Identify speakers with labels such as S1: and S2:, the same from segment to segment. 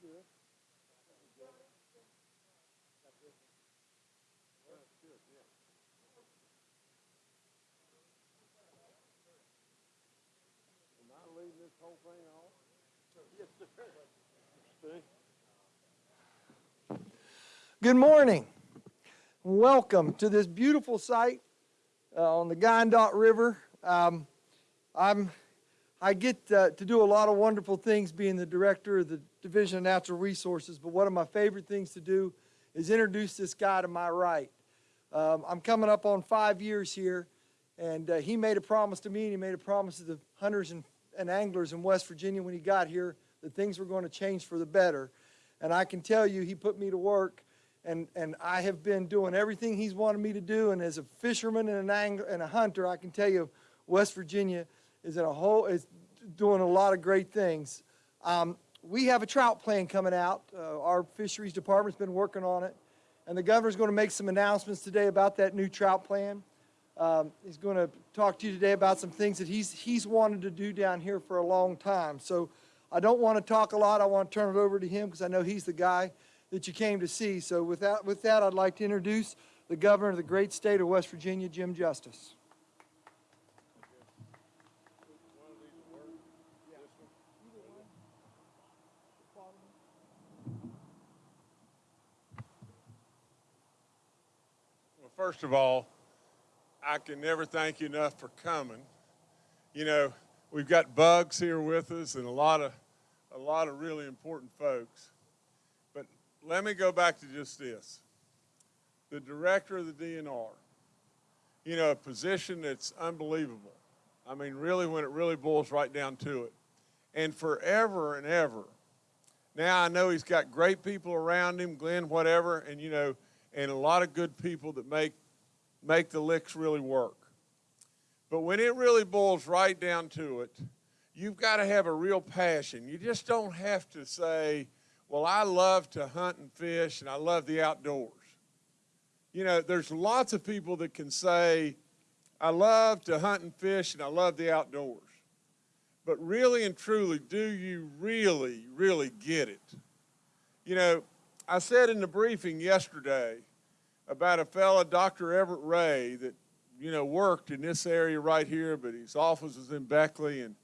S1: good. Am I leading this whole thing off? Yes, sir. Good morning. Welcome to this beautiful site uh, on the Guyandotte River. Um, I'm, I get uh, to do a lot of wonderful things being the director of the Division of Natural Resources, but one of my favorite things to do is introduce this guy to my right. Um, I'm coming up on five years here, and uh, he made a promise to me, and he made a promise to the hunters and, and anglers in West Virginia when he got here that things were going to change for the better. And I can tell you, he put me to work, and, and I have been doing everything he's wanted me to do. And as a fisherman and an angler and a hunter, I can tell you, West Virginia is in a whole is doing a lot of great things. Um, we have a trout plan coming out. Uh, our fisheries department's been working on it, and the governor's going to make some announcements today about that new trout plan. Um, he's going to talk to you today about some things that he's he's wanted to do down here for a long time. So I don't want to talk a lot. I want to turn it over to him because I know he's the guy that you came to see. So with that, with that, I'd like to introduce the governor of the great state of West Virginia, Jim Justice.
S2: First of all, I can never thank you enough for coming. You know, we've got Bugs here with us and a lot of a lot of really important folks. But let me go back to just this. The director of the DNR, you know, a position that's unbelievable. I mean, really, when it really boils right down to it. And forever and ever. Now I know he's got great people around him, Glenn, whatever, and you know, and a lot of good people that make make the licks really work. But when it really boils right down to it, you've got to have a real passion. You just don't have to say, well, I love to hunt and fish and I love the outdoors. You know, there's lots of people that can say, I love to hunt and fish and I love the outdoors. But really and truly, do you really, really get it? You know, I said in the briefing yesterday about a fellow, Dr. Everett Ray, that, you know, worked in this area right here, but his office was in Beckley, and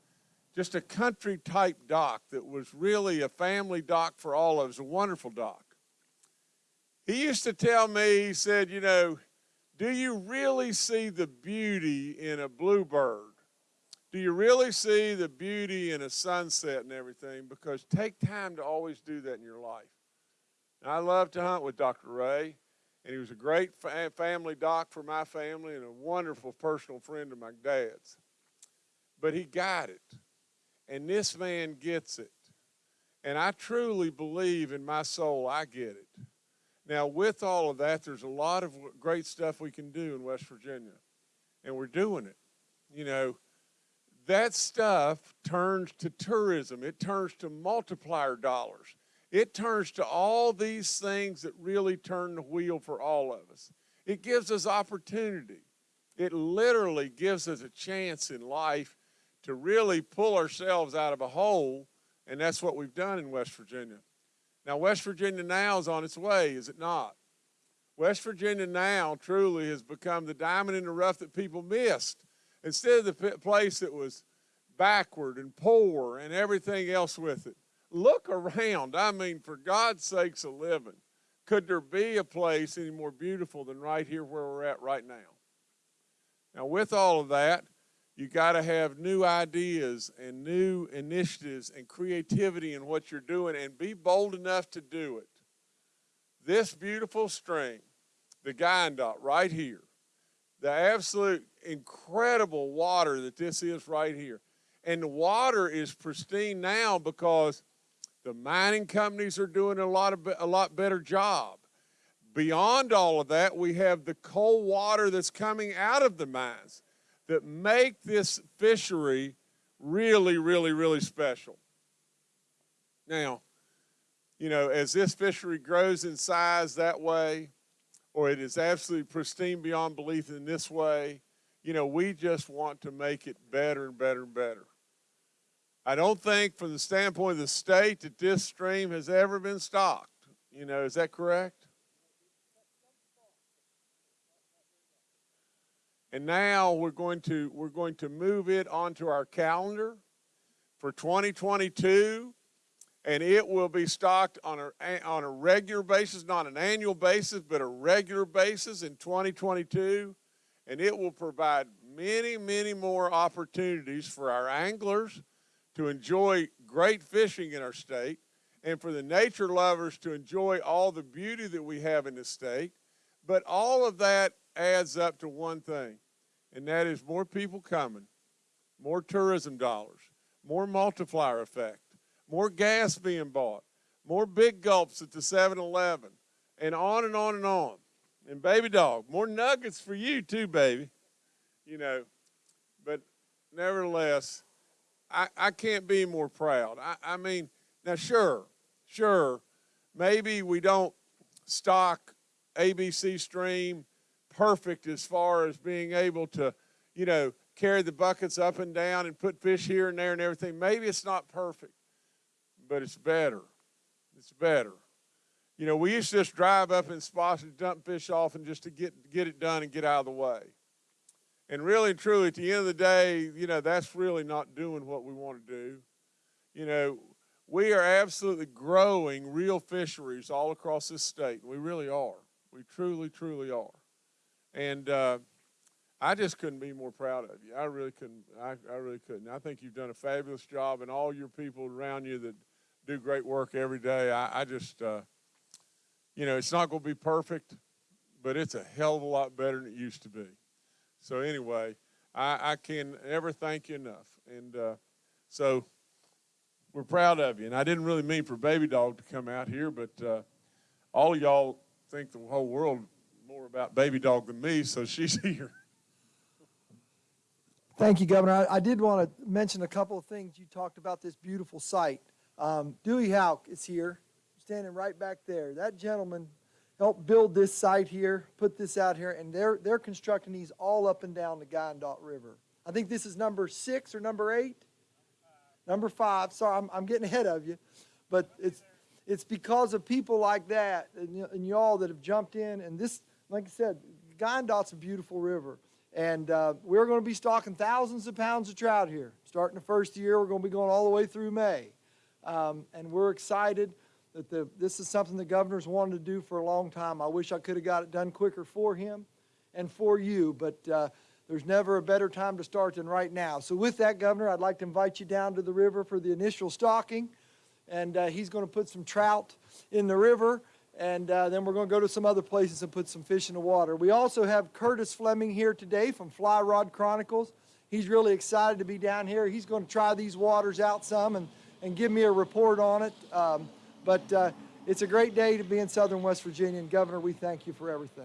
S2: just a country type doc that was really a family doc for all of us, a wonderful doc. He used to tell me, he said, you know, do you really see the beauty in a bluebird? Do you really see the beauty in a sunset and everything? Because take time to always do that in your life. And I love to hunt with Dr. Ray, and he was a great fa family doc for my family and a wonderful personal friend of my dad's. But he got it. And this man gets it. And I truly believe in my soul I get it. Now, with all of that, there's a lot of great stuff we can do in West Virginia. And we're doing it. You know, that stuff turns to tourism. It turns to multiplier dollars. It turns to all these things that really turn the wheel for all of us. It gives us opportunity. It literally gives us a chance in life to really pull ourselves out of a hole, and that's what we've done in West Virginia. Now, West Virginia now is on its way, is it not? West Virginia now truly has become the diamond in the rough that people missed. Instead of the place that was backward and poor and everything else with it. Look around. I mean, for God's sakes a living. Could there be a place any more beautiful than right here where we're at right now? Now, with all of that, you got to have new ideas and new initiatives and creativity in what you're doing and be bold enough to do it. This beautiful stream, the Guyandotte right here, the absolute incredible water that this is right here. And the water is pristine now because the mining companies are doing a lot of a lot better job. Beyond all of that, we have the cold water that's coming out of the mines that make this fishery really, really, really special. Now, you know, as this fishery grows in size that way, or it is absolutely pristine beyond belief in this way, you know, we just want to make it better and better and better. I don't think, from the standpoint of the state, that this stream has ever been stocked. You know, is that correct? And now we're going to we're going to move it onto our calendar for 2022, and it will be stocked on a on a regular basis, not an annual basis, but a regular basis in 2022, and it will provide many many more opportunities for our anglers to enjoy great fishing in our state, and for the nature lovers to enjoy all the beauty that we have in the state. But all of that adds up to one thing, and that is more people coming, more tourism dollars, more multiplier effect, more gas being bought, more big gulps at the 7-Eleven, and on and on and on. And baby dog, more nuggets for you too, baby. You know, but nevertheless, I, I can't be more proud. I, I mean, now sure, sure, maybe we don't stock ABC Stream perfect as far as being able to, you know, carry the buckets up and down and put fish here and there and everything. Maybe it's not perfect, but it's better. It's better. You know, we used to just drive up in spots and dump fish off and just to get get it done and get out of the way. And really and truly, at the end of the day, you know, that's really not doing what we want to do. You know, we are absolutely growing real fisheries all across this state. We really are. We truly, truly are. And uh, I just couldn't be more proud of you. I really couldn't. I, I really couldn't. I think you've done a fabulous job, and all your people around you that do great work every day. I, I just, uh, you know, it's not going to be perfect, but it's a hell of a lot better than it used to be. So anyway, I, I can never thank you enough. And uh, so we're proud of you. And I didn't really mean for Baby Dog to come out here, but uh, all y'all think the whole world more about Baby Dog than me, so she's here.
S1: Thank you, Governor. I, I did want to mention a couple of things. You talked about this beautiful site. Um, Dewey Hauk is here, standing right back there. That gentleman helped build this site here, put this out here, and they're, they're constructing these all up and down the Guyandotte River. I think this is number six or number eight? Number five. Sorry, I'm, I'm getting ahead of you. But it's, it's because of people like that and, and y'all that have jumped in. And this, like I said, Guyandotte's a beautiful river. And uh, we're going to be stocking thousands of pounds of trout here. Starting the first year, we're going to be going all the way through May. Um, and we're excited that the, this is something the governor's wanted to do for a long time. I wish I could have got it done quicker for him and for you, but uh, there's never a better time to start than right now. So with that, Governor, I'd like to invite you down to the river for the initial stocking. And uh, he's going to put some trout in the river, and uh, then we're going to go to some other places and put some fish in the water. We also have Curtis Fleming here today from Fly Rod Chronicles. He's really excited to be down here. He's going to try these waters out some and, and give me a report on it. Um, but uh, it's a great day to be in southern West Virginia, and Governor, we thank you for everything.